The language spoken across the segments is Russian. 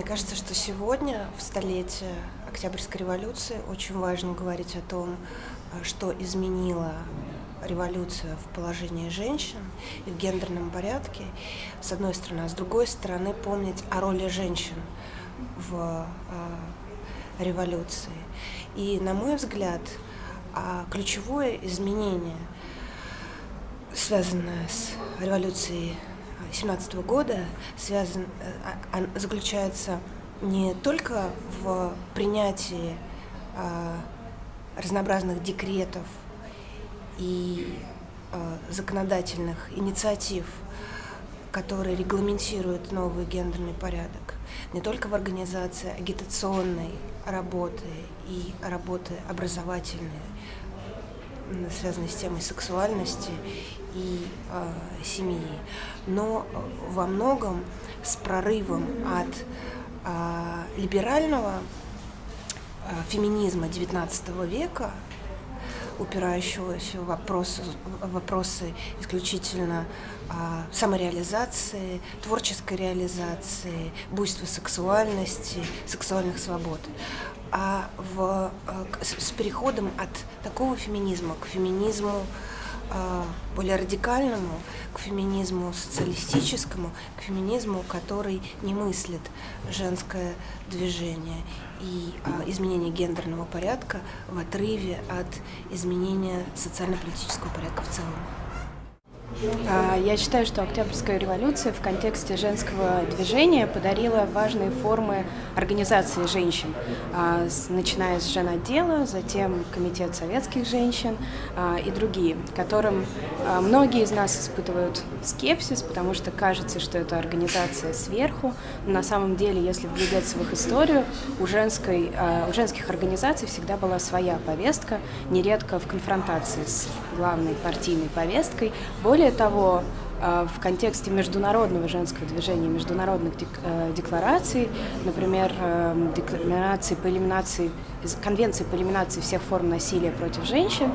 Мне кажется, что сегодня, в столетие Октябрьской революции, очень важно говорить о том, а, что изменила революция в положении женщин и в гендерном порядке, с одной стороны, а с другой стороны помнить о роли женщин в э, революции. И, на мой взгляд, э, ключевое изменение, связанное с революцией 17 года, связан, э, заключается не только в принятии э, разнообразных декретов и э, законодательных инициатив, которые регламентируют новый гендерный порядок, не только в организации агитационной работы и работы образовательной, связанной с темой сексуальности и э, семьи, но во многом с прорывом от э, либерального э, феминизма XIX века упирающегося в вопросы, вопросы исключительно а, самореализации, творческой реализации, буйства сексуальности, сексуальных свобод. А в, а, с, переходом от такого феминизма к феминизму а, более радикальному, к феминизму социалистическому, к феминизму, который не мыслит женское движение и а, изменение гендерного порядка в отрыве от изменения социально-политического порядка в целом. А, я считаю, что Октябрьская революция в контексте женского движения подарила важные формы организации женщин, а, начиная с женотдела, затем Комитет советских женщин а, и другие, которым многие из нас испытывают скепсис, потому что кажется, что это организация сверху. Но на самом деле, если вглядеться в их историю, у, женской, у женских организаций всегда была своя повестка, нередко в конфронтации с главной партийной повесткой. Более более того, э, в контексте международного женского движения, международных э, деклараций, например, э, декларации по элиминации, конвенции по элиминации всех форм насилия против женщин,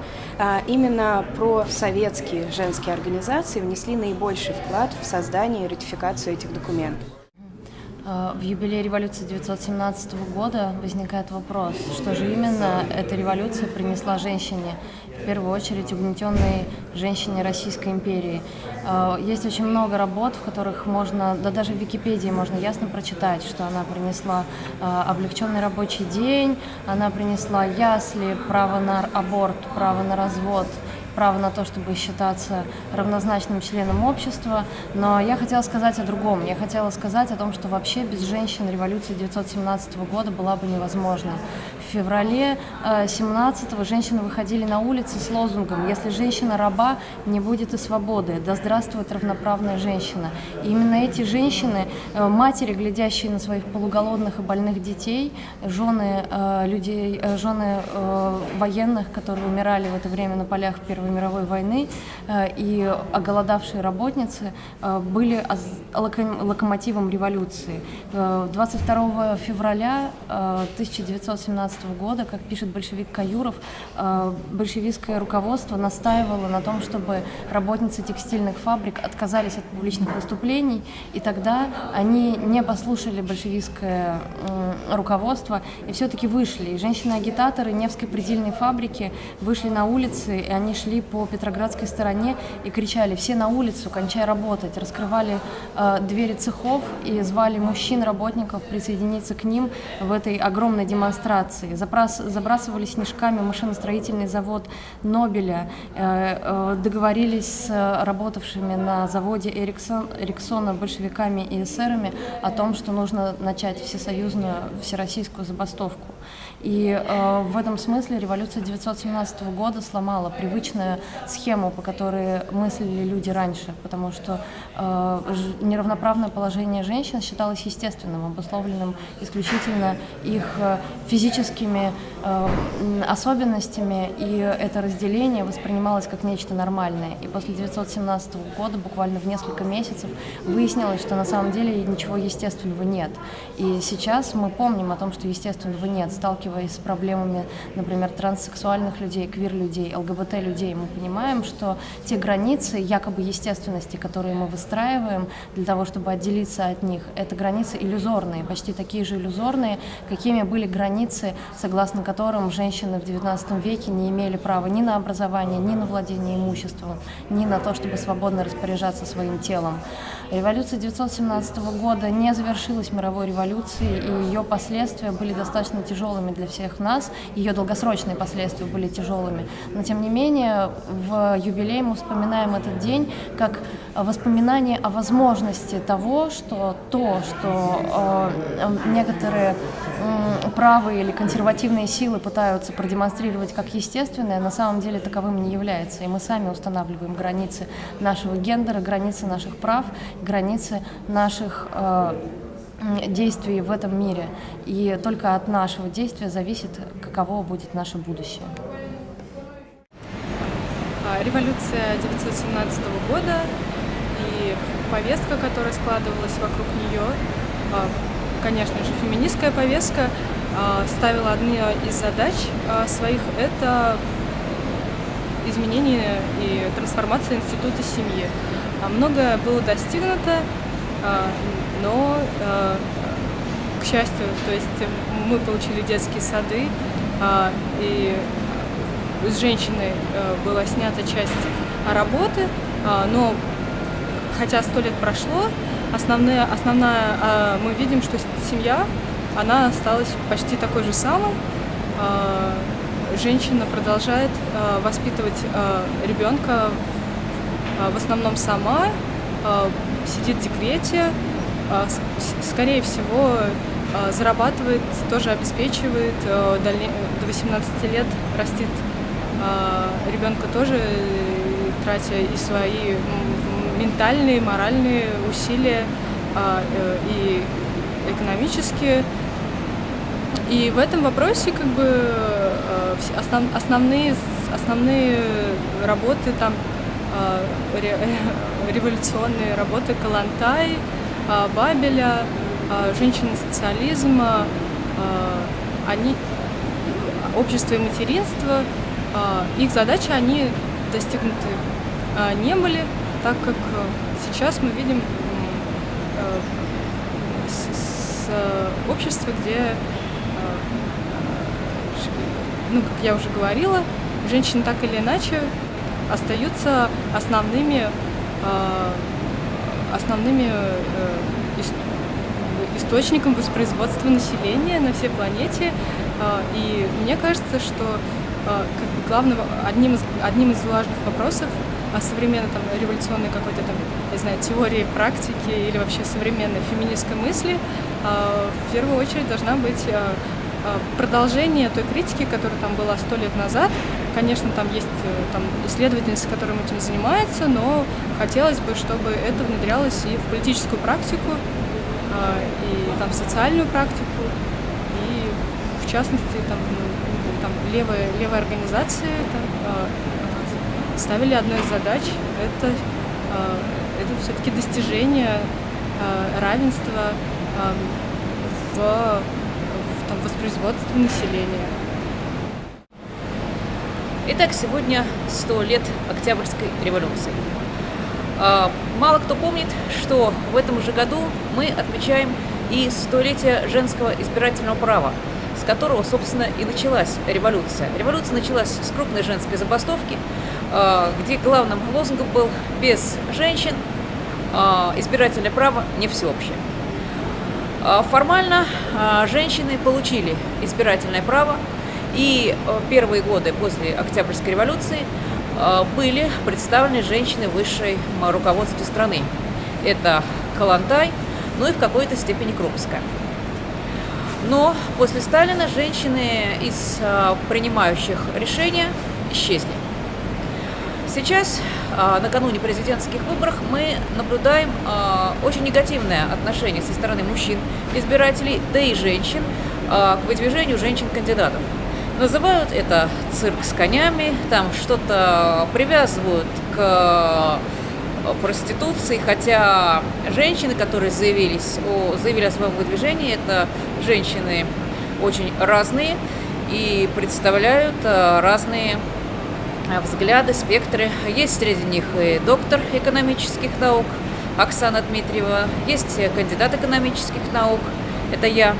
именно про советские женские организации внесли наибольший вклад в создание и ратификацию этих документов. В юбилей революции 1917 года возникает вопрос, что же именно эта революция принесла женщине, в первую очередь угнетенной женщине Российской империи. Э, есть очень много работ, в которых можно, да даже в Википедии можно ясно прочитать, что она принесла э, облегченный рабочий день, она принесла ясли, право на аборт, право на развод, право на то, чтобы считаться равнозначным членом общества, но я хотела сказать о другом. Я хотела сказать о том, что вообще без женщин революция 1917 года была бы невозможна. Феврале 17-го э, женщины выходили на улицы с лозунгом «Если женщина раба, не будет и свободы, да здравствует равноправная женщина». И именно эти женщины, э, матери, глядящие на своих полуголодных и больных детей, жены э, людей, жены военных, которые умирали в это время на полях Первой мировой войны и оголодавшие работницы были локомотивом революции. 22 э, февраля 1917 года, как пишет большевик Каюров, большевистское руководство настаивало на том, чтобы работницы текстильных фабрик отказались от публичных выступлений, и тогда они не послушали большевистское руководство и все-таки вышли. И женщины-агитаторы Невской предельной фабрики вышли на улицы, и они шли по Петроградской стороне и кричали «все на улицу, кончай работать», раскрывали э, двери цехов и звали мужчин, работников присоединиться к ним в этой огромной демонстрации. Забрас, забрасывали снежками машиностроительный завод Нобеля, э, э, договорились с работавшими на заводе Эриксон, Эриксона большевиками и эсерами о том, что нужно начать всесоюзную, всероссийскую забастовку. И э, в этом смысле революция 1917 года сломала привычную схему, по которой мыслили люди раньше, потому что э, неравноправное положение женщин считалось естественным, обусловленным исключительно их э, физическими особенностями, и это разделение воспринималось как нечто нормальное. И после 1917 года, буквально в несколько месяцев, выяснилось, что на самом деле ничего естественного нет. И сейчас мы помним о том, что естественного нет, сталкиваясь с проблемами, например, транссексуальных людей, квир-людей, ЛГБТ-людей, мы понимаем, что те границы якобы естественности, которые мы выстраиваем для того, чтобы отделиться от них, это границы иллюзорные, почти такие же иллюзорные, какими были границы, согласно которым женщины в XIX веке не имели права ни на образование, ни на владение имуществом, ни на то, чтобы свободно распоряжаться своим телом. Революция 1917 года не завершилась мировой революцией, и ее последствия были достаточно тяжелыми для всех нас, ее долгосрочные последствия были тяжелыми. Но, тем не менее, в юбилей мы вспоминаем этот день как воспоминание о возможности того, что то, что э, некоторые э, правые или консервативные силы пытаются продемонстрировать как естественное, на самом деле таковым не является. И мы сами устанавливаем границы нашего гендера, границы наших прав, границы наших э, действий в этом мире. И только от нашего действия зависит, каково будет наше будущее. А, революция 1917 года и повестка, которая складывалась вокруг нее, а, конечно же, феминистская повестка, ставила одни из задач своих – это изменение и трансформация института семьи. Многое было достигнуто, но, к счастью, то есть мы получили детские сады, и с женщины была снята часть работы, но хотя сто лет прошло, основная, основная, мы видим, что семья, она осталась почти такой же самой. Женщина продолжает воспитывать ребенка в основном сама, сидит в декрете, скорее всего, зарабатывает, тоже обеспечивает, до 18 лет растит ребенка тоже, тратя и свои ментальные, моральные усилия а, э, и экономические. И в этом вопросе как бы э, основ, основные, основные работы там а, революционные работы Калантай, а, Бабеля, женщины социализма, они общество и материнство, их задачи, они достигнуты не были, так как э, сейчас мы видим э, общества, где, э, ну, как я уже говорила, женщины так или иначе остаются основными, основными источником воспроизводства населения на всей планете. И мне кажется, что как бы главным, одним из, одним из важных вопросов современной там, революционной какой-то там, не знаю, теории, практики или вообще современной феминистской мысли, а, в первую очередь должна быть а, а, продолжение той критики, которая там была сто лет назад. Конечно, там есть э, там, исследовательницы, которые этим занимаются, но хотелось бы, чтобы это внедрялось и в политическую практику, и там, в социальную практику, и в частности там, ну, там, левые, левые организации, там, ставили одной из задач это, это все-таки достижение равенства в, в там, воспроизводстве населения. Итак, сегодня 100 лет Октябрьской революции. Мало кто помнит, что в этом же году мы отмечаем и столетие женского избирательного права, с которого, собственно, и началась революция. Революция началась с крупной женской забастовки, а, где главным лозунгом был «без женщин а, избирательное право не всеобщее». А, формально женщины получили избирательное право, и первые годы после Октябрьской революции были представлены женщины высшей руководстве страны. Это Калантай, ну и в какой-то степени Крупская. Но после Сталина женщины из принимающих решения исчезли. Сейчас, а, накануне президентских выборов, мы наблюдаем а, очень негативное отношение со стороны мужчин, избирателей, да и женщин а, к выдвижению женщин-кандидатов. Называют это цирк с конями, там что-то привязывают к проституции, хотя женщины, которые заявились, о, заявили о своем выдвижении, это женщины очень разные и представляют разные взгляды, спектры. Есть среди них и доктор экономических наук Оксана Дмитриева, есть кандидат экономических наук, это я.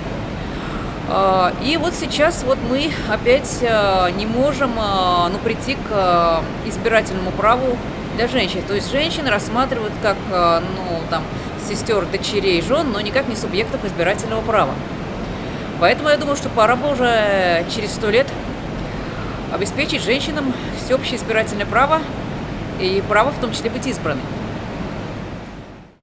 Э, и вот сейчас вот мы опять не можем ну, прийти к избирательному праву для женщин. То есть женщин рассматривают как ну, там, сестер, дочерей, жен, но никак не субъектов избирательного права. Поэтому я думаю, что пора бы уже через сто лет обеспечить женщинам всеобщее избирательное право и право в том числе быть избранной.